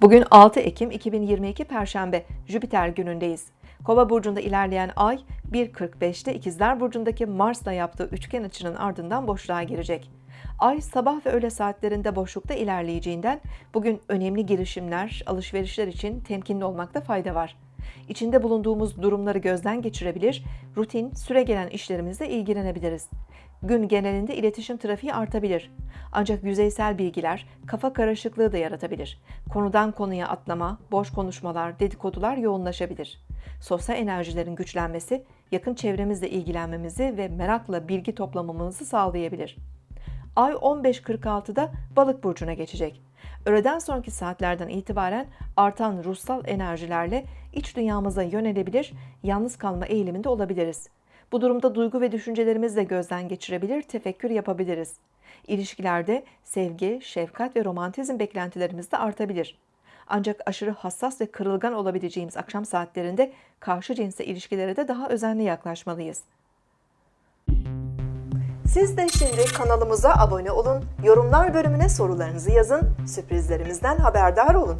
Bugün 6 Ekim 2022 Perşembe Jüpiter günündeyiz. Kova burcunda ilerleyen ay 1.45'te İkizler burcundaki Mars'la yaptığı üçgen açının ardından boşluğa girecek. Ay sabah ve öğle saatlerinde boşlukta ilerleyeceğinden bugün önemli girişimler, alışverişler için temkinli olmakta fayda var. İçinde bulunduğumuz durumları gözden geçirebilir, rutin, süregelen işlerimizle ilgilenebiliriz. Gün genelinde iletişim trafiği artabilir. Ancak yüzeysel bilgiler kafa karışıklığı da yaratabilir. Konudan konuya atlama, boş konuşmalar, dedikodular yoğunlaşabilir. Sosyal enerjilerin güçlenmesi, yakın çevremizle ilgilenmemizi ve merakla bilgi toplamamızı sağlayabilir. Ay 15.46'da Balık burcuna geçecek. Öğleden sonraki saatlerden itibaren artan ruhsal enerjilerle iç dünyamıza yönelebilir, yalnız kalma eğiliminde olabiliriz. Bu durumda duygu ve düşüncelerimizi de gözden geçirebilir, tefekkür yapabiliriz. İlişkilerde sevgi, şefkat ve romantizm beklentilerimiz de artabilir. Ancak aşırı hassas ve kırılgan olabileceğimiz akşam saatlerinde karşı cinsle ilişkilere de daha özenli yaklaşmalıyız. Siz de şimdi kanalımıza abone olun, yorumlar bölümüne sorularınızı yazın, sürprizlerimizden haberdar olun.